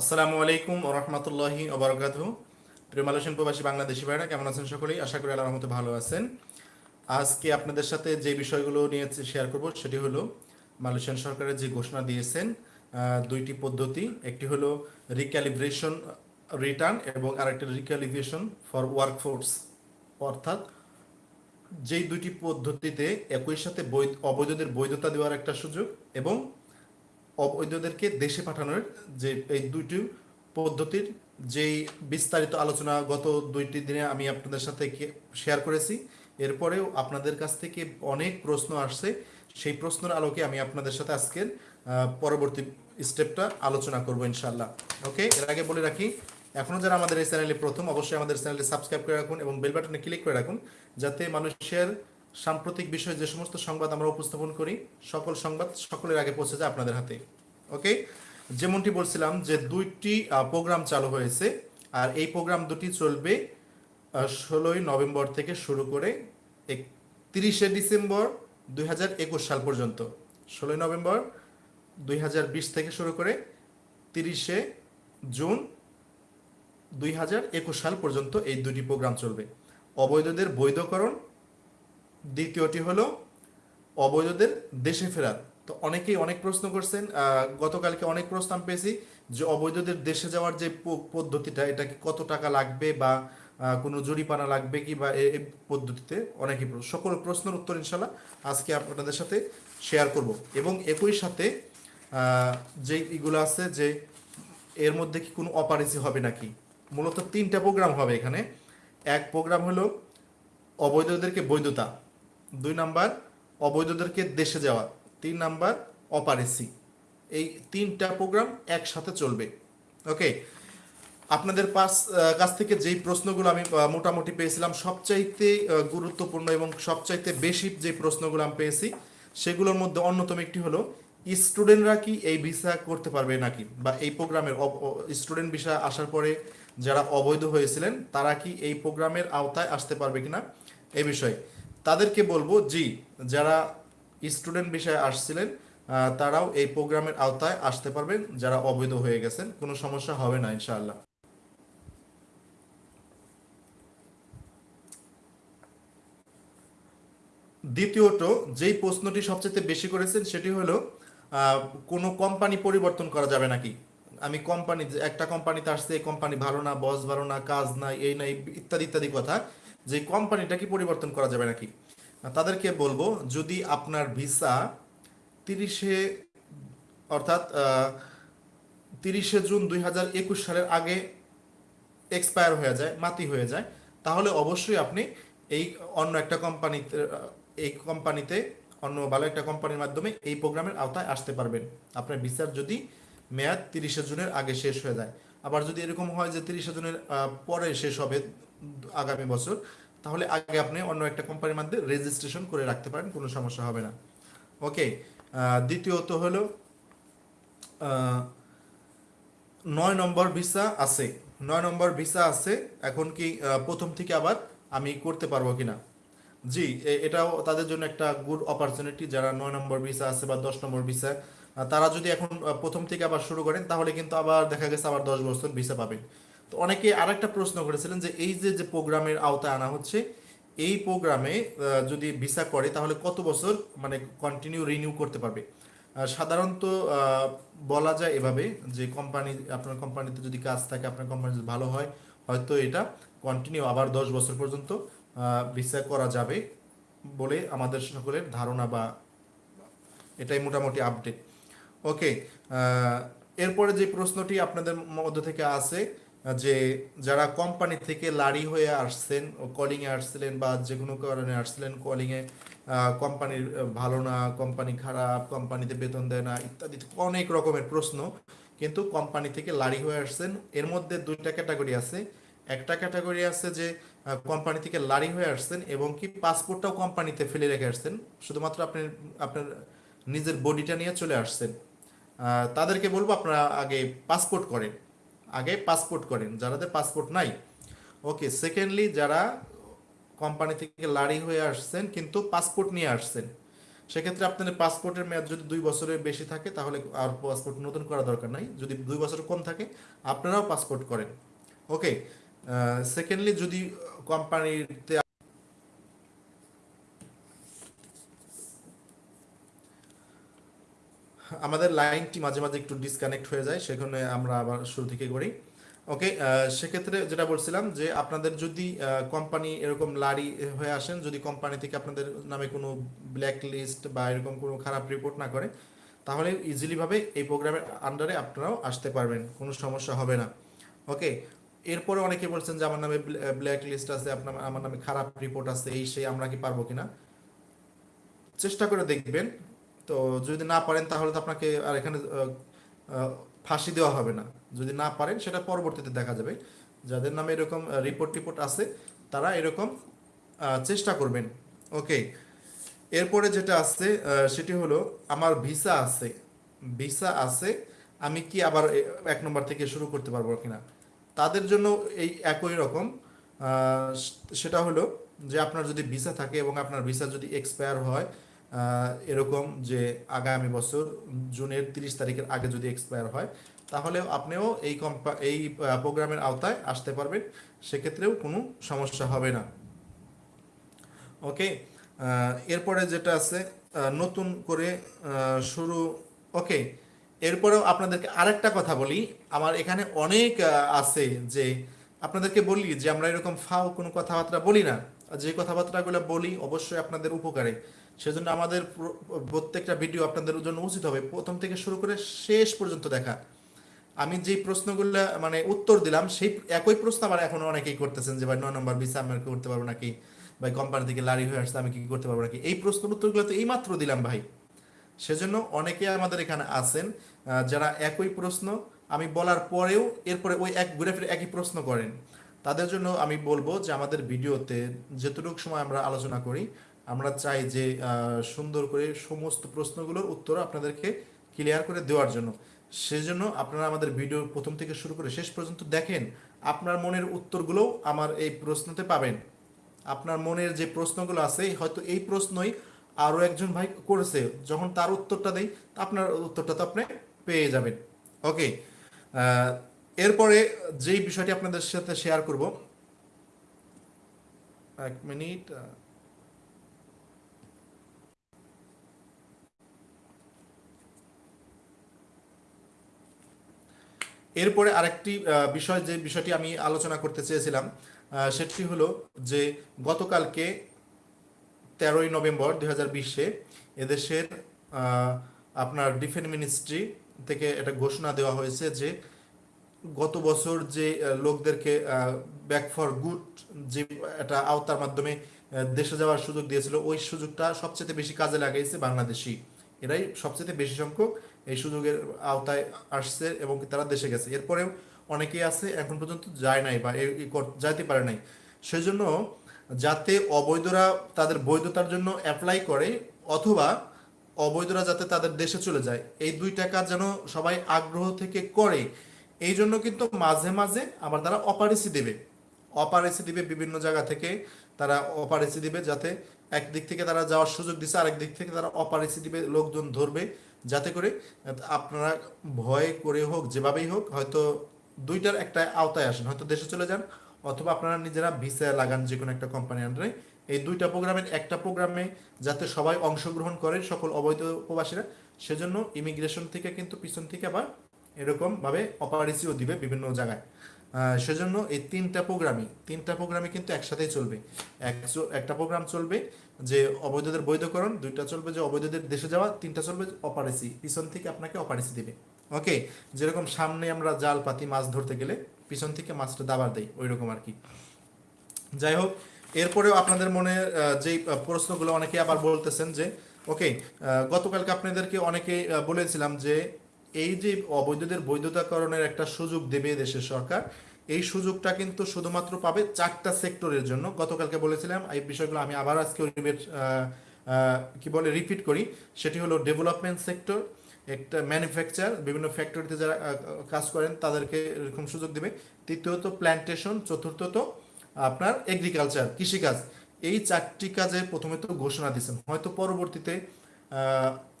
আসসালামু আলাইকুম ও রহমতুল্লাহি ওবরাকাতু প্রিয় মালয়েশিয়ান প্রবাসী বাংলাদেশি ভাইরা কেমন আছেন সকলেই? আশা করি আল্লাহর রহমতে ভালো আছেন। আজকে আপনাদের সাথে যে বিষয়গুলো নিয়ে শেয়ার করব, সেটি হলো মালয়েশিয়ান সরকারের যে ঘোষণা দিয়েছেন দুইটি পদ্ধতি। একটি হলো রিক্যালিব্রেশন রিটার্ন এবং আরেকটি রিক্যালিব্রেশন ফর ওয়ার্কফোর্স অর্থাৎ যেই দুইটি পদ্ধতিতে একই সাথে বৈধ- অবৈধদের বৈধতা দেওয়ার একটা সুযোগ এবং অবৈধদেরকে দেশে পাঠানোর যে এই দুইটি পদ্ধতির যেই বিস্তারিত আলোচনা গত দুইটি দিনে আমি আপনাদের সাথে শেয়ার করেছি, এরপরেও আপনাদের কাছ থেকে অনেক প্রশ্ন আসছে। সেই প্রশ্নের আলোকে আমি আপনাদের সাথে আজকের পরবর্তী স্টেপটা আলোচনা করব ইনশাল্লাহ ওকে এর আগে বলে রাখি এখনও যারা আমাদের এই চ্যানেলে প্রথম, অবশ্যই আমাদের চ্যানেলটি সাবস্ক্রাইব করে রাখুন এবং বেল বাটনে ক্লিক করে রাখুন, যাতে মানুষের সাম্প্রতিক বিষয়ে যে সমস্ত সংবাদ আমরা উপস্থাপন করি, সকল সংবাদ সকলের আগে পৌঁছে যায় আপনাদের হাতে। ওকে যেমনটি বলছিলাম যে দুইটি প্রোগ্রাম চালু হয়েছে আর এই প্রোগ্রাম দুটি চলবে ষোলোই নভেম্বর থেকে শুরু করে তিরিশে ডিসেম্বর দুই হাজার একুশ সাল পর্যন্ত। ষোলোই নভেম্বর দুই হাজার বিশ থেকে শুরু করে তিরিশে জুন দুই হাজার একুশ সাল পর্যন্ত এই দুটি প্রোগ্রাম চলবে। অবৈধদের বৈধকরণ দ্বিতীয়টি হলো অবৈধদের দেশে ফেরার। তো অনেকেই অনেক প্রশ্ন করছেন গতকালকে অনেক প্রশ্ন আমি পেয়েছি যে অবৈধদের দেশে যাওয়ার যে পদ্ধতিটা, এটা কি কত টাকা লাগবে বা কোনো জরিপানা লাগবে কি বা এই পদ্ধতিতে অনেকই সকল প্রশ্নের উত্তর ইনশাল্লাহ আজকে আপনাদের সাথে শেয়ার করব। এবং একই সাথে যে এগুলো আছে যে এর মধ্যে কি কোনো অপারেসি হবে নাকি? মূলত তিনটা প্রোগ্রাম হবে এখানে। এক প্রোগ্রাম হলো অবৈধদেরকে বৈধতা দুই নাম্বার, অবৈধদেরকে দেশে যাওয়া। তিন নাম্বার, অপারেসি। এই তিনটা প্রোগ্রাম একসাথে চলবে। ওকে আপনাদের পাশ কাছ থেকে যেই প্রশ্নগুলো আমি মোটামুটি পেয়েছিলাম, সবচাইতে গুরুত্বপূর্ণ এবং সবচাইতে বেশি যে প্রশ্নগুলো আমি পেয়েছি, সেগুলোর মধ্যে অন্যতম একটি হলো, স্টুডেন্টরা কি এই ভিসা করতে পারবে নাকি? বা এই প্রোগ্রামের স্টুডেন্ট ভিসা আসার পরে যারা অবৈধ হয়েছিলেন, তারা কি এই প্রোগ্রামের আওতায় আসতে পারবে কিনা? এই বিষয়ে। তাদেরকে বলব, জি, যারা স্টুডেন্ট বিষয়ে আসছিলেন তারাও এই প্রোগ্রামের আওতায় আসতে পারবেন, যারা অবৈধ হয়ে গেছেন, কোনো সমস্যা হবে না, ইনশাআল্লাহ। দ্বিতীয়ত, যেই প্রশ্নটি সবচেয়ে বেশি করেছেন, সেটি হলো কোনো কোম্পানি পরিবর্তন করা যাবে নাকি? আমি কোম্পানি একটা কোম্পানিতে আসছে, এই কোম্পানি ভালো না বস ভালো না, কাজ নাই, এই নাই, ইত্যাদি ইত্যাদি কথা। যে কোম্পানিটা কি পরিবর্তন করা যাবে নাকি? তাদেরকে বলব, যদি আপনার ভিসা তিরিশে, অর্থাৎ তিরিশে জুন দুই হাজার একুশ সালের আগে এক্সপায়ার হয়ে যায়, মাতি হয়ে যায়, তাহলে অবশ্যই আপনি এই অন্য একটা কোম্পানিতে, এই কোম্পানিতে, অন্য ভালো একটা কোম্পানির মাধ্যমে এই প্রোগ্রামের আওতায় আসতে পারবেন। আপনার ভিসার যদি মেয়াদ তিরিশে জুনের আগে শেষ হয়ে যায়। আবার যদি এরকম হয় যে তিরিশে জুনের পরে শেষ হবে আগামী বছর, তাহলে আগে আপনি অন্য একটা কোম্পানির মধ্যে রেজিস্ট্রেশন করে রাখতে পারেন, কোনো সমস্যা হবে না। ওকে দ্বিতীয়ত হলো নয় নম্বর ভিসা আছে। নয় নম্বর ভিসা আছে, এখন কি প্রথম থেকে আবার আমি করতে পারব কিনা? জি এটাও তাদের জন্য একটা গুড অপরচুনিটি যারা নয় নম্বর ভিসা আছে বা দশ নম্বর ভিসা তারা যদি এখন প্রথম থেকে আবার শুরু করেন, তাহলে কিন্তু আবার দেখা গেছে আবার দশ বছর ভিসা পাবেন। তো অনেকে আর একটা প্রশ্ন করেছিলেন যে এই যে যে প্রোগ্রামের আওতায় আনা হচ্ছে, এই প্রোগ্রামে যদি ভিসা করে, তাহলে কত বছর মানে কন্টিনিউ রিনিউ করতে পারবে? সাধারণত বলা যায় এভাবে যে কোম্পানি আপনার কোম্পানিতে যদি কাজ থাকে, আপনার কোম্পানি যদি ভালো হয়, হয়তো এটা কন্টিনিউ আবার দশ বছর পর্যন্ত ভিসা করা যাবে বলে আমাদের সকলের ধারণা বা এটাই মোটামুটি আপডেট ওকে এরপরে যে প্রশ্নটি আপনাদের মধ্য থেকে আছে, যে যারা কোম্পানি থেকে লারি হয়ে আসছেন কলিং এ আসছিলেন বা যে কোনো কারণে আসছিলেন কলিং এ কোম্পানির ভালো না কোম্পানি খারাপ কোম্পানিতে বেতন দেয় না, ইত্যাদি অনেক রকমের প্রশ্ন। কিন্তু কোম্পানি থেকে লারি হয়ে আসছেন, এর মধ্যে দুইটা ক্যাটাগরি আছে। একটা ক্যাটাগরি আছে যে কোম্পানি থেকে লারি হয়ে আসছেন এবং কি পাসপোর্টটাও কোম্পানিতে ফেলে রেখে আসছেন, শুধুমাত্র আপনি, আপনার নিজের বডিটা নিয়ে চলে আসছেন। তাদেরকে বলব আপনারা আগে পাসপোর্ট করেন। আগে পাসপোর্ট করেন যাদের পাসপোর্ট নাই। ওকে সেকেন্ডলি যারা কোম্পানি থেকে লারি হয়ে আসছেন, কিন্তু পাসপোর্ট নিয়ে আসছেন, সেক্ষেত্রে আপনাদের পাসপোর্টের মেয়াদ যদি দুই বছরের বেশি থাকে, তাহলে আর পাসপোর্ট নতুন করা দরকার নাই। যদি দুই বছর কম থাকে, আপনারাও পাসপোর্ট করেন। ওকে সেকেন্ডলি যদি কোম্পানিতে আমাদের লাইনটি মাঝে মাঝে একটু ডিসকানেক্ট হয়ে যায়, সেখানে আমরা আবার শুরু থেকে করি। ওকে সেক্ষেত্রে যেটা বলছিলাম যে আপনাদের যদি কোম্পানি এরকম লারি হয়ে আসেন, যদি কোম্পানি থেকে আপনাদের নামে কোনো ব্ল্যাক লিস্ট বা এরকম কোনো খারাপ রিপোর্ট না করে, তাহলে ইজিলিভাবে এই প্রোগ্রামের আন্ডারে আপনারাও আসতে পারবেন, কোনো সমস্যা হবে না। ওকে এরপরে অনেকে বলছেন যে আমার নামে ব্ল্যাক লিস্ট আছে, আপনার, আমার নামে খারাপ রিপোর্ট আছে, এই, সেই, আমরা কি পারব কিনা? চেষ্টা করে দেখবেন তো যদি না পারেন তাহলে তো আপনাকে আর এখানে ফাঁসি দেওয়া হবে না। যদি না পারেন সেটা পরবর্তীতে দেখা যাবে। যাদের নামে এরকম রিপোর্ট টিপোর্ট আছে, তারা এরকম চেষ্টা করবেন। ওকে এরপরে যেটা আছে সেটি হলো আমার ভিসা আছে। ভিসা আছে, আমি কি আবার এক নম্বর থেকে শুরু করতে পারব কিনা? তাদের জন্য এই একই রকম। সেটা হলো যে আপনার যদি ভিসা থাকে এবং আপনার ভিসা যদি এক্সপায়ার হয় এরকম যে আগামী বছর জুনের তিরিশ তারিখের আগে যদি এক্সপায়ার হয়, তাহলে আপনিও এই কম্পা এই প্রোগ্রামের আওতায় আসতে পারবেন। সেক্ষেত্রেও কোনো সমস্যা হবে না। ওকে? এরপরে যেটা আছে নতুন করে শুরু, ওকে? এরপরেও আপনাদেরকে আরেকটা কথা বলি। আমার এখানে অনেক আছে যে আপনাদেরকে বলি যে আমরা এরকম ফাও কোনো কথাবার্তা বলি না। যে কথাবার্তাগুলো বলি, অবশ্যই আপনাদের উপকারে। সেজন্য আমাদের প্রত্যেকটা ভিডিও আপনাদের জন্য উচিত হবে। প্রথম থেকে শুরু করে শেষ পর্যন্ত দেখা। আমি যে প্রশ্নগুলো মানে উত্তর দিলাম, সেই একই প্রশ্ন আবার এখন অনেকেই করতেছেন যে, ভাই নয় নম্বর ভিসা আমি করতে পারব নাকি? ভাই কোম্পানি থেকে লারি হয়ে আসছে, আমি কি করতে পারব নাকি? এই প্রশ্নের উত্তরগুলো তো এই মাত্র দিলাম, ভাই। সেজন্য অনেকে আমাদের এখানে আছেন যারা একই প্রশ্ন আমি বলার পরেও এরপরে ওই এক ঘুরে ফিরে একই প্রশ্ন করেন। তাদের জন্য আমি বলব যে, আমাদের ভিডিওতে যেটুকু সময় আমরা আলোচনা করি আমরা চাই যে সুন্দর করে সমস্ত প্রশ্নগুলোর উত্তর আপনাদেরকে ক্লিয়ার করে দেওয়ার জন্য। সেজন্য আপনারা আমাদের ভিডিও প্রথম থেকে শুরু করে শেষ পর্যন্ত দেখেন, আপনার মনের উত্তরগুলোও আমার এই প্রশ্নতে পাবেন। আপনার মনের যে প্রশ্নগুলো আছে, হয়তো এই প্রশ্নই আরও একজন ভাই করেছে, যখন তার উত্তরটা দেয় আপনার উত্তরটা তো আপনি পেয়ে যাবেন। ওকে এরপরে যেই বিষয়টি আপনাদের সাথে শেয়ার করব, এক মিনিট এরপরে আরেকটি বিষয় যে বিষয়টি আমি আলোচনা করতে চেয়েছিলাম সেটি হলো যে গতকালকে তেরোই নভেম্বর দুই হাজার বিশে এদেশের আপনার ডিফেন্স মিনিস্ট্রি থেকে একটা ঘোষণা দেওয়া হয়েছে যে গত বছর যে লোকদেরকে ব্যাক ফর গুড যে একটা আওতার মাধ্যমে দেশে যাওয়ার সুযোগ দিয়েছিল, ওই সুযোগটা সবচেয়ে বেশি কাজে লাগাইছে বাংলাদেশি এরাই সবচেয়ে বেশি সংখ্যক এই সুযোগের আওতায় আসছে এবং তারা দেশে গেছে। এরপরেও অনেকেই আছে এখন পর্যন্ত যায় নাই বা যাইতে পারে নাই। সেজন্য যাতে অবৈধরা তাদের বৈধতার জন্য অ্যাপ্লাই করে অথবা অবৈধরা যাতে তাদের দেশে চলে যায়, এই দুইটা কাজ যেন সবাই আগ্রহ থেকে করে, এই জন্য কিন্তু মাঝে মাঝে আবার তারা অপারেসি দেবে। অপারেসি দিবে বিভিন্ন জায়গা থেকে, তারা অপারেসি দিবে যাতে একদিক থেকে তারা যাওয়ার সুযোগ দিচ্ছে আরেক দিক থেকে তারা অপারেসি দিবে, লোকজন ধরবে। যাতে করে আপনারা ভয় করে হোক, যেভাবেই হোক, হয়তো দুইটার একটা আওতায় আসেন। হয়তো দেশে চলে যান, অথবা আপনারা নিজেরা ভিসা লাগান যে কোনো একটা কোম্পানি আন্ডারে এই দুইটা প্রোগ্রামের একটা প্রোগ্রামে যাতে সবাই অংশগ্রহণ করে, সকল অবৈধ প্রবাসীরা, সেজন্য ইমিগ্রেশন থেকে কিন্তু পিছন থেকে আবার এরকমভাবে অপারেসিও দিবে বিভিন্ন জায়গায়। সেজন্য এই তিনটা প্রোগ্রামই তিনটা প্রোগ্রামই কিন্তু একসাথেই চলবে। এক একটা প্রোগ্রাম চলবে যে অবৈধদের বৈধকরণ দুইটা চলবে যে অবৈধদের দেশে যাওয়া তিনটা চলবে অপারেসি পিছন থেকে আপনাকে অপারেসি দেবে। ওকে? যেরকম সামনে আমরা জাল পাতি মাছ ধরতে গেলে পিছন থেকে মাছটা দাবার দেয় ওই রকম আর কি যাই হোক এরপরেও আপনাদের মনে আহ, প্রশ্নগুলো অনেকে আবার বলতেছেন যে ওকে গতকালকে আপনাদেরকে অনেকে বলেছিলাম যে এই যে অবৈধদের বৈধতাকরণের একটা সুযোগ দেবে দেশের সরকার, এই সুযোগটা কিন্তু শুধুমাত্র পাবে চারটা সেক্টরের জন্য। গতকালকে বলেছিলাম, এই বিষয়গুলো আমি আবার আজকে কি বলে, রিপিট করি। সেটি হলো ডেভেলপমেন্ট সেক্টর, একটা ম্যানুফ্যাকচার, বিভিন্ন ফ্যাক্টরিতে যারা কাজ করেন তাদেরকে এরকম সুযোগ দেবে। তৃতীয়ত প্ল্যান্টেশন চতুর্থত আপনার এগ্রিকালচার, কৃষিকাজ। এই চারটি কাজে প্রথমে তো ঘোষণা দিয়েছেন। হয়তো পরবর্তীতে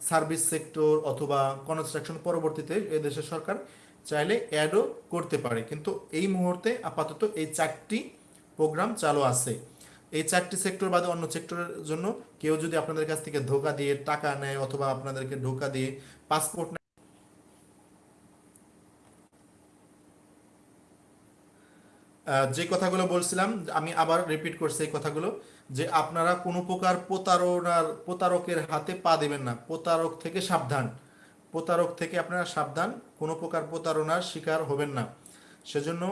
সার্ভিস সেক্টর অথবা কনস্ট্রাকশন পরবর্তীতে এ দেশের সরকার চাইলে অ্যাডও করতে পারে। কিন্তু এই মুহূর্তে আপাতত এই চারটি প্রোগ্রাম চালু আছে। এই চারটি সেক্টর বাদে অন্য সেক্টরের জন্য কেউ যদি আপনাদের কাছ থেকে ধোকা দিয়ে টাকা নেয় অথবা আপনাদেরকে ধোকা দিয়ে পাসপোর্ট যে কথাগুলো বলছিলাম, আমি আবার রিপিট করছি এই কথাগুলো, যে আপনারা কোনো প্রকার প্রতারণার, প্রতারকের হাতে পা দেবেন না। প্রতারক থেকে সাবধান। প্রতারক থেকে আপনারা সাবধান, কোনো প্রকার প্রতারণার শিকার হবেন না। সেজন্য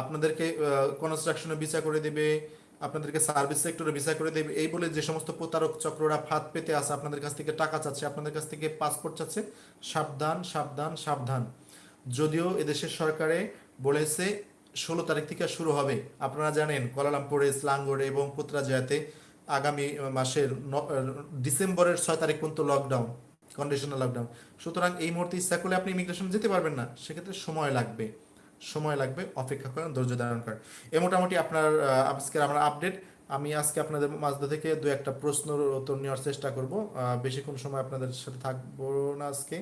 আপনাদেরকে কনস্ট্রাকশনে বিচার করে দেবে, আপনাদেরকে সার্ভিস সেক্টরে ভিসা করে দেবে। এই বলে যে সমস্ত প্রতারক চক্ররা ফাঁদ পেতে আসে আপনাদের কাছ থেকে টাকা চাচ্ছে, আপনাদের কাছ থেকে পাসপোর্ট চাচ্ছে, সাবধান সাবধান সাবধান। যদিও এদেশের সরকারে বলেছে ষোলো তারিখ থেকে শুরু হবে। আপনারা জানেন, কোয়ালালামপুরে স্লাঙ্গোরে এবং পুত্রাজয়াতে আগামী মাসের ডিসেম্বরের ছয় তারিখ পর্যন্ত লকডাউন কন্ডিশনাল লকডাউন সুতরাং এই মুহূর্তে ইচ্ছা করলে আপনি ইমিগ্রেশন যেতে পারবেন না। সেক্ষেত্রে সময় লাগবে। সময় লাগবে, অপেক্ষা করেন, ধৈর্য ধারণ করেন। এ মোটামুটি আপনার আজকের আমার আপডেট আমি আজকে আপনাদের মাঝে থেকে দু একটা প্রশ্নের উত্তর নেওয়ার চেষ্টা করব। বেশিক্ষণ সময় আপনাদের সাথে থাকব না আজকে।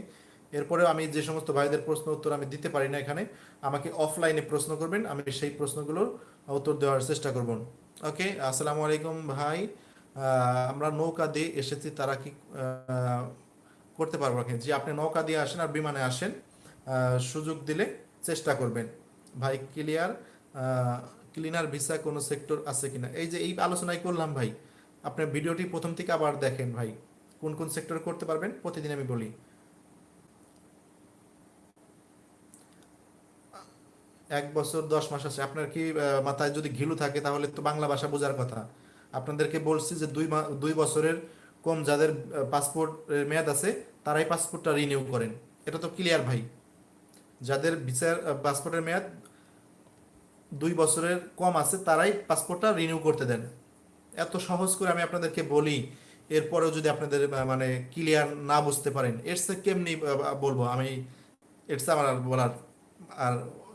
এরপরেও আমি যে সমস্ত ভাইদের প্রশ্ন উত্তর আমি দিতে পারি না এখানে, আমাকে অফলাইনে প্রশ্ন করবেন, আমি সেই প্রশ্নগুলোর উত্তর দেওয়ার চেষ্টা করব। ওকে, আসসালামু আলাইকুম ভাই। আমরা নৌকা দিয়ে এসেছি, তারা কি করতে পারব নাকি? যে আপনি নৌকা দিয়ে আসেন আর বিমানে আসেন সুযোগ দিলে চেষ্টা করবেন। ভাই ক্লিয়ার ক্লিনার ভিসা কোনো সেক্টর আছে কিনা? এই যে এই আলোচনাই করলাম ভাই আপনার ভিডিওটি প্রথম থেকে আবার দেখেন ভাই, কোন কোন সেক্টর করতে পারবেন, প্রতিদিন আমি বলি। এক বছর, দশ মাস আছে। আপনার কি মাথায় যদি ঘিলু থাকে, তাহলে তো বাংলা ভাষা বোঝার কথা। আপনাদেরকে বলছি যে দুই দুই বছরের কম যাদের পাসপোর্ট মেয়াদ আছে, তারাই পাসপোর্টটা রিনিউ করেন। এটা তো ক্লিয়ার ভাই। যাদের বিচার পাসপোর্টের মেয়াদ দুই বছরের কম আছে, তারাই পাসপোর্টটা রিনিউ করতে দেন। এত সহজ করে আমি আপনাদেরকে বলি, এরপরেও যদি আপনাদের মানে ক্লিয়ার না বুঝতে পারেন, এর সে কেমনি বলব আমি, এর আমার বলার আর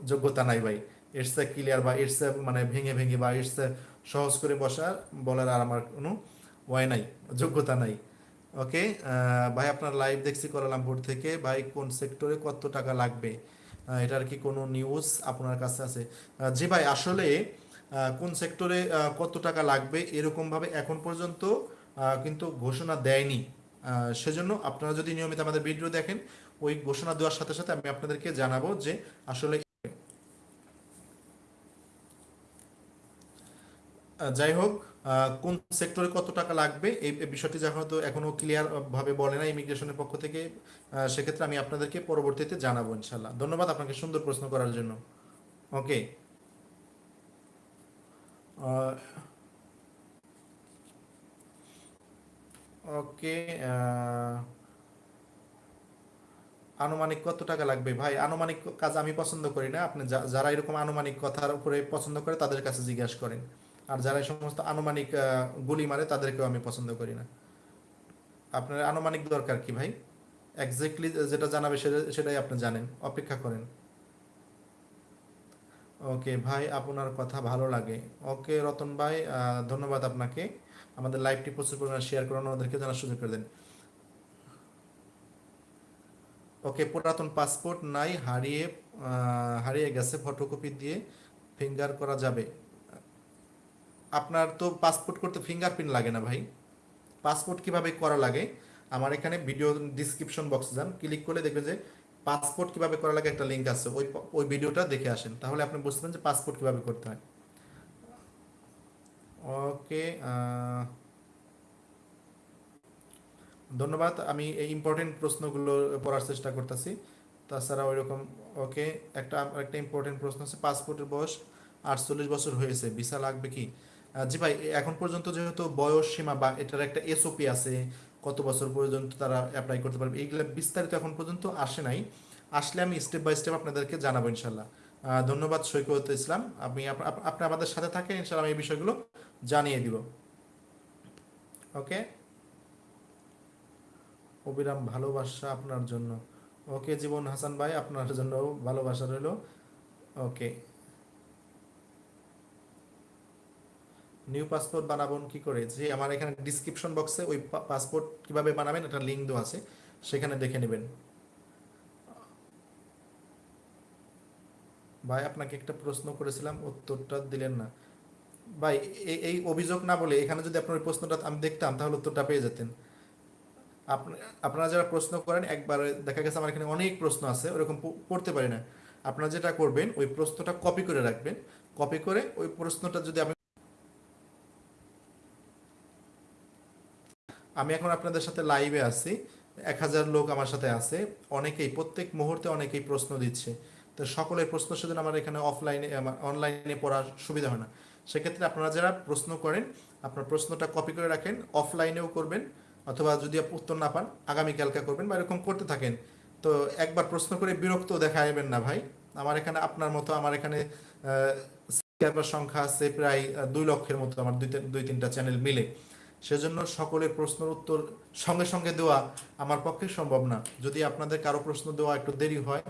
যোগ্যতা নাই ভাই। এর ক্লিয়ার বা এর মানে ভেঙে ভেঙে বা এর সে সহজ করে বসার বলার আর আমার কোনো ওয়াই নাই, যোগ্যতা নাই। ওকে ভাই আপনার লাইভ দেখছি কোয়ালালামপুর থেকে। ভাই কোন সেক্টরে কত টাকা লাগবে? এটার কি কোনো নিউজ আপনার কাছে আছে? জি ভাই, আসলে কোন সেক্টরে কত টাকা লাগবে এরকমভাবে এখন পর্যন্ত কিন্তু ঘোষণা দেয়নি। সেজন্য আপনারা যদি নিয়মিত আমাদের ভিডিও দেখেন, ওই ঘোষণা দেওয়ার সাথে সাথে আমি আপনাদেরকে জানাব যে আসলে যাই হোক কোন সেক্টরে কত টাকা লাগবে, এই বিষয়টি যখন তো এখনও ক্লিয়ার ভাবে বলে না ইমিগ্রেশনের পক্ষ থেকে সেক্ষেত্রে আমি আপনাদেরকে পরবর্তীতে জানাব ইনশাল্লাহ ধন্যবাদ আপনাকে সুন্দর প্রশ্ন করার জন্য। ওকে ওকে আনুমানিক কত টাকা লাগবে? ভাই, আনুমানিক কাজ আমি পছন্দ করি না। আপনি যারা এরকম আনুমানিক কথার উপরে পছন্দ করে তাদের কাছে জিজ্ঞাসা করেন। আর যারা এই সমস্ত আনুমানিক গুলি মারে তাদেরকেও আমি পছন্দ করি না। আপনার আনুমানিক দরকার কি ভাই? এক্স্যাক্টলি যেটা জানাবে সেটা, সেটাই আপনি জানেন, অপেক্ষা করেন। ওকে ভাই, আপনার কথা ভালো লাগে। ওকে রতন ভাই ধন্যবাদ আপনাকে। আমাদের লাইভটি প্রচুর পরিমাণে শেয়ার করানো আমাদেরকে জানার সুযোগ করে দেন। ওকে পুরাতন পাসপোর্ট নাই, হারিয়ে হারিয়ে গেছে ফটোকপি দিয়ে। ফিঙ্গার করা যাবে। আপনার তো পাসপোর্ট করতে ফিঙ্গারপ্রিন্ট লাগে না ভাই। পাসপোর্ট কীভাবে করা লাগে? আমার এখানে ভিডিও ডিসক্রিপশন বক্সে যান। ক্লিক করলে দেখবেন যে পাসপোর্ট কীভাবে করা লাগে একটা লিঙ্ক আছে। ওই ওই ভিডিওটা দেখে আসেন। তাহলে আপনি বুঝতে পারেন যে পাসপোর্ট কীভাবে করতে হয়। ওকে ধন্যবাদ। আমি এই ইম্পর্টেন্ট প্রশ্নগুলো পড়ার চেষ্টা করতেছি। তাছাড়া ওই রকম ওকে একটা একটা ইম্পর্টেন্ট প্রশ্ন আছে। পাসপোর্টের বয়স আটচল্লিশ বছর হয়েছে। ভিসা লাগবে কি? জি ভাই, এখন পর্যন্ত যেহেতু বয়স সীমা বা এটার একটা এসওপি আছে, কত বছর পর্যন্ত তারা অ্যাপ্লাই করতে পারবে, এইগুলো বিস্তারিত এখন পর্যন্ত আসে নাই। আসলে আমি স্টেপ বাই স্টেপ আপনাদেরকে জানাব ইনশাল্লাহ ধন্যবাদ সৈকত ইসলাম। আপনি আপ- আপ- আপনি আমাদের সাথে থাকেন ইনশাল্লাহ আমি এই বিষয়গুলো জানিয়ে দিব। ওকে? অবিরাম ভালোবাসা আপনার জন্য। ওকে, জীবন হাসান ভাই, আপনার জন্য ভালোবাসা রইল। ওকে। নিউ পাসপোর্ট বানাবেন কি করে? যে আমার এখানে ডিসক্রিপশন বক্সে ওই পাসপোর্ট কীভাবে বানাবেন একটা লিঙ্ক দেওয়া আছে, সেখানে দেখে নেবেন। ভাই, আপনাকে একটা প্রশ্ন করেছিলাম, উত্তরটা দিলেন না। ভাই এই- অভিযোগ না বলে এখানে যদি আপনার প্রশ্নটা আমি দেখতাম, তাহলে উত্তরটা পেয়ে যেতেন। আপনি আপনারা যারা প্রশ্ন করেন, একবার দেখা গেছে আমার এখানে অনেক প্রশ্ন আছে, ওরকম পড়তে পারি না। আপনারা যেটা করবেন, ওই প্রশ্নটা কপি করে রাখবেন। কপি করে ওই প্রশ্নটা যদি আমি আমি এখন আপনাদের সাথে লাইভে আছি। এক হাজার লোক আমার সাথে আছে। অনেকেই, প্রত্যেক মুহূর্তে অনেকেই প্রশ্ন দিচ্ছে। তো সকলের প্রশ্ন সেদিন আমার এখানে অফলাইনে অনলাইনে পড়ার সুবিধা হয় না। সেক্ষেত্রে আপনারা যারা প্রশ্ন করেন, আপনার প্রশ্নটা কপি করে রাখেন অফলাইনেও করবেন, অথবা যদি উত্তর না পান, আগামীকালকে করবেন বা এরকম করতে থাকেন। তো একবার প্রশ্ন করে বিরক্ত দেখাবেন না ভাই। আমার এখানে আপনার মতো, আমার এখানে সংখ্যা আছে প্রায় দুই লক্ষের মতো, আমার দুই দুই তিনটা চ্যানেল মিলে। সেজন্য সকলের প্রশ্নের উত্তর সঙ্গে সঙ্গে দেওয়া আমার পক্ষে সম্ভব না। যদি আপনাদের কারও প্রশ্ন দেওয়া একটু দেরি হয়,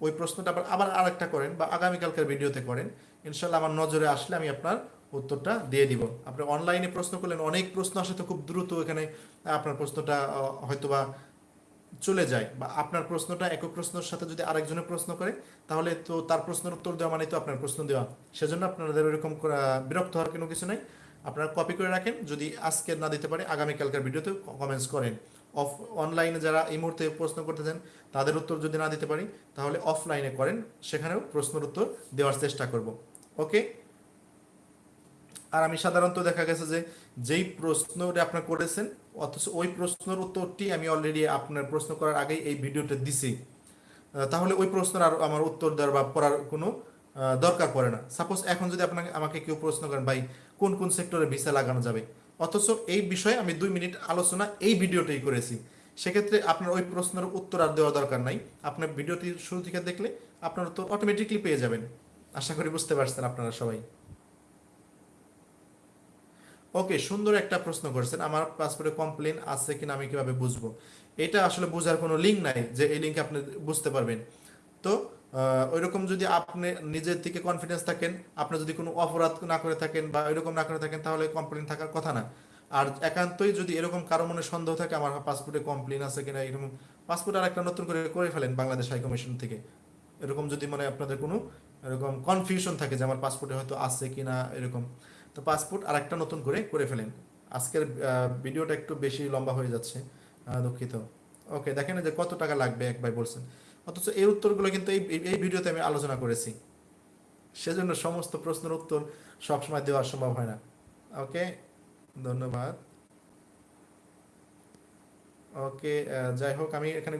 ওই প্রশ্নটা আবার আবার আরেকটা করেন বা আগামীকালকের ভিডিওতে করেন। ইনশাল্লাহ আমার নজরে আসলে আমি আপনার উত্তরটা দিয়ে দিব। আপনি অনলাইনে প্রশ্ন করলেন, অনেক প্রশ্ন আসে তো খুব দ্রুত এখানে আপনার প্রশ্নটা হয়তোবা চলে যায় বা আপনার প্রশ্নটা একক প্রশ্নের সাথে যদি আরেকজনের প্রশ্ন করে, তাহলে তো তার প্রশ্নের উত্তর দেওয়া মানে তো আপনার প্রশ্ন দেওয়া। সেজন্য আপনাদের এরকম করা- বিরক্ত হওয়ার কোনো কিছু নাই। আপনারা কপি করে রাখেন। যদি আজকে না দিতে পারে আগামীকালকার ভিডিওতে কমেন্টস করেন। অফ অনলাইনে যারা এই মুহূর্তে প্রশ্ন করতে চান তাদের উত্তর যদি না দিতে পারি, তাহলে অফলাইনে করেন। সেখানেও প্রশ্নের উত্তর দেওয়ার চেষ্টা করব। ওকে আর আমি সাধারণত দেখা গেছে যে, যেই প্রশ্নটা আপনার করেছেন, অথচ ওই প্রশ্নের উত্তরটি আমি অলরেডি আপনার প্রশ্ন করার আগেই এই ভিডিওতে দিছি। তাহলে ওই প্রশ্নের আর আমার উত্তর দেওয়ার বা পড়ার কোনো দরকার পড়ে না। সাপোজ এখন যদি আপনাকে, আমাকে কেউ প্রশ্ন করেন, ভাই কোন কোন সেক্টরে ভিসা লাগানো যাবে। অথচ এই বিষয়ে আমি দুই মিনিট আলোচনা এই ভিডিওতেই করেছি। সেক্ষেত্রে আপনার ওই প্রশ্নের উত্তর আর দেওয়া দরকার নাই। আপনার ভিডিওটি শুরু থেকে দেখলে আপনার উত্তর অটোমেটিকলি পেয়ে যাবেন। আশা করি বুঝতে পারছেন আপনারা সবাই। ওকে, সুন্দর একটা প্রশ্ন করেছেন। আমার পাসপোর্টে কমপ্লেন আছে কিনা আমি কীভাবে বুঝব? এটা আসলে বোঝার কোনো লিঙ্ক নাই যে এই লিঙ্কে আপনি বুঝতে পারবেন। তো ওইরকম যদি আপনি নিজের থেকে কনফিডেন্স থাকেন, আপনি যদি কোনো অপরাধ না করে থাকেন বা এরকম না করে থাকেন, তাহলে কমপ্লেন থাকার কথা না। আর একান্তই যদি এরকম কারও মনে সন্দেহ থাকে, আমার পাসপোর্টে কমপ্লেন আছে কিনা, এরকম পাসপোর্ট আর একটা নতুন করে করে ফেলেন বাংলাদেশ হাই কমিশন থেকে। এরকম যদি মানে আপনাদের কোনো এরকম কনফিউশন থাকে যে আমার পাসপোর্টে হয়তো আছে কিনা, এরকম। তো পাসপোর্ট আর একটা নতুন করে করে ফেলেন। আজকের ভিডিওটা একটু বেশি লম্বা হয়ে যাচ্ছে দুঃখিত। ওকে দেখেন যে কত টাকা লাগবে, এক ভাই বলছেন। অথচ এই উত্তরগুলো কিন্তু এই, এই- ভিডিওতে আমি আলোচনা করেছি। সেজন্য সমস্ত প্রশ্নের উত্তর সবসময় দেওয়া সম্ভব হয় না। ওকে? ধন্যবাদ। ওকে যাই হোক, আমি এখানে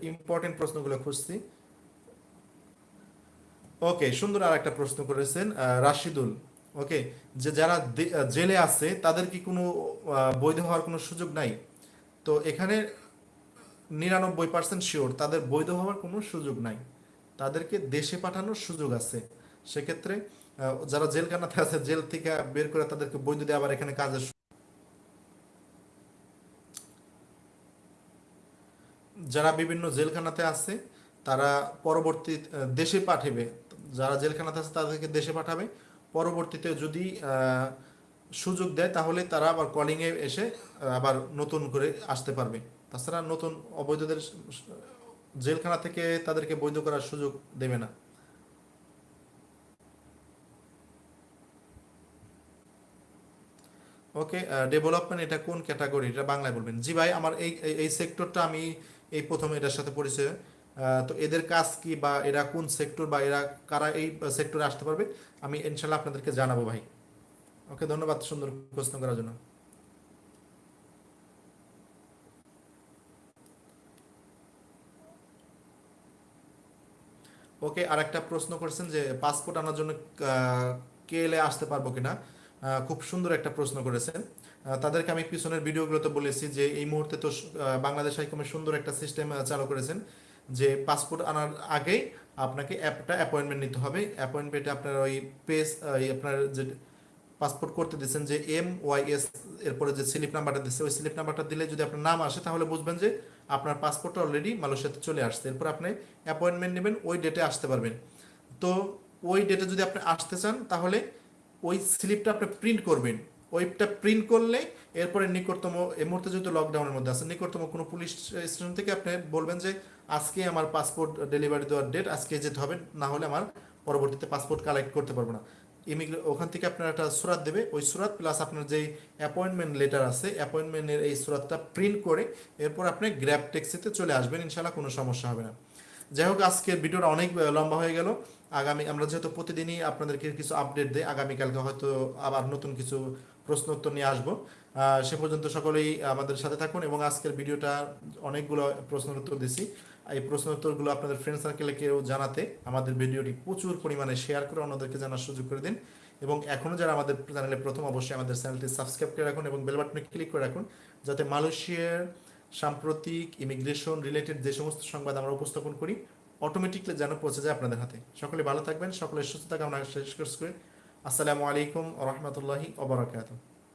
ইম্পর্টেন্ট প্রশ্নগুলো খুঁজছি। ওকে, সুন্দর আর একটা প্রশ্ন করেছেন রাশিদুল। ওকে, যে যারা জেলে আছে, তাদের কি কোনো বৈধ হওয়ার কোনো সুযোগ নাই? তো এখানে নিরানব্বই পার্সেন্ট শিওর তাদের বৈধ হওয়ার কোনো সুযোগ নাই। তাদেরকে দেশে পাঠানোর সুযোগ আছে। সেক্ষেত্রে যারা জেলখানাতে আছে, জেল থেকে বের করে তাদেরকে বৈধ দিয়ে আবার এখানে কাজের যারা বিভিন্ন জেলখানাতে আছে, তারা পরবর্তী দেশে পাঠাবে। যারা জেলখানাতে আছে, তাদেরকে দেশে পাঠাবে। পরবর্তীতে যদি সুযোগ দেয়, তাহলে তারা আবার কলিংয়ে এসে আবার নতুন করে আসতে পারবে। তাছাড়া নতুন অবৈধদের জেলখানা থেকে তাদেরকে বৈধ করার সুযোগ দেবে না। ওকে ডেভেলপমেন্ট এটা কোন ক্যাটাগরি? এটা বাংলায় বলবেন। জি ভাই, আমার এই, এই- সেক্টরটা আমি এই প্রথম এটার সাথে পরিচয়। তো এদের কাজ কি বা এরা কোন সেক্টর বা এরা কারা এই সেক্টরে আসতে পারবে, আমি ইনশাল্লাহ আপনাদেরকে জানাব ভাই। ওকে, ধন্যবাদ সুন্দর প্রশ্ন করার জন্য। ওকে আর একটা প্রশ্ন করছেন যে পাসপোর্ট আনার জন্য কে এলে আসতে পারব কিনা? খুব সুন্দর একটা প্রশ্ন করেছেন। তাদেরকে আমি পিছনের ভিডিওগুলোতে বলেছি যে এই মুহূর্তে তো বাংলাদেশ হাইকমে সুন্দর একটা সিস্টেম চালু করেছেন যে পাসপোর্ট আনার আগেই আপনাকে একটা অ্যাপয়েন্টমেন্ট নিতে হবে। অ্যাপয়েন্টমেন্টে আপনার ওই পেজ আপনার যে পাসপোর্ট করতে দিচ্ছেন যে এম ওয়াই এস এরপরে যে স্লিপ নাম্বারটা দিচ্ছে ওই স্লিপ নাম্বারটা দিলে যদি আপনার নাম আসে, তাহলে বুঝবেন যে আপনার পাসপোর্টটা অলরেডি মালয়েশিয়াতে চলে আসছে। এরপর আপনি অ্যাপয়েন্টমেন্ট নেবেন, ওই ডেটে আসতে পারবেন। তো ওই ডেটে যদি আপনি আসতে চান, তাহলে ওই স্লিপটা আপনি প্রিন্ট করবেন। ওইটা প্রিন্ট করলে এরপরে নিকটতম, এই মুহূর্তে যেহেতু লকডাউনের মধ্যে আছে, নিকটতম কোনো পুলিশ স্টেশন থেকে আপনি বলবেন যে, আজকে আমার পাসপোর্ট ডেলিভারি দেওয়ার ডেট আজকে যেতে হবে, না হলে আমার পরবর্তীতে পাসপোর্ট কালেক্ট করতে পারব না। ইমিগ্রে ওখান থেকে আপনার একটা সুরাত দেবে। ওই সুরাত প্লাস আপনার যেই অ্যাপয়েন্টমেন্ট লেটার আছে অ্যাপয়েন্টমেন্টের এই সুরাতটা প্রিন্ট করে এরপর আপনি গ্র্যাব ট্যাক্সিতে চলে আসবেন ইনশাল্লাহ কোনো সমস্যা হবে না। যাই হোক, আজকের ভিডিওটা অনেক লম্বা হয়ে গেল। আগামী আমরা যেহেতু প্রতিদিনই আপনাদেরকে কিছু আপডেট দিই, আগামীকালকে হয়তো আবার নতুন কিছু প্রশ্ন উত্তর নিয়ে আসব। সে পর্যন্ত সকলেই আমাদের সাথে থাকুন এবং আজকের ভিডিওটা অনেকগুলো প্রশ্নের উত্তর দিছি। এই প্রশ্ন উত্তরগুলো আপনাদের ফ্রেন্ড সার্কেলে কেউ জানাতে আমাদের ভিডিওটি প্রচুর পরিমাণে শেয়ার করে অন্যদেরকে জানার সুযোগ করে দিন। এবং এখনও যারা আমাদের চ্যানেলে প্রথম, অবশ্যই আমাদের চ্যানেলটি সাবস্ক্রাইব করে রাখুন এবং বেল বাটনে ক্লিক করে রাখুন যাতে মালয়েশিয়ার সাম্প্রতিক ইমিগ্রেশন রিলেটেড যে সমস্ত সংবাদ আমরা উপস্থাপন করি অটোমেটিকলি যেন পৌঁছে যায় আপনাদের হাতে। সকলে ভালো থাকবেন সকলের সুস্থতা কামনা শেষ করে আসসালামু আলাইকুম রহমতুল্লাহি ওবরাকাতুহ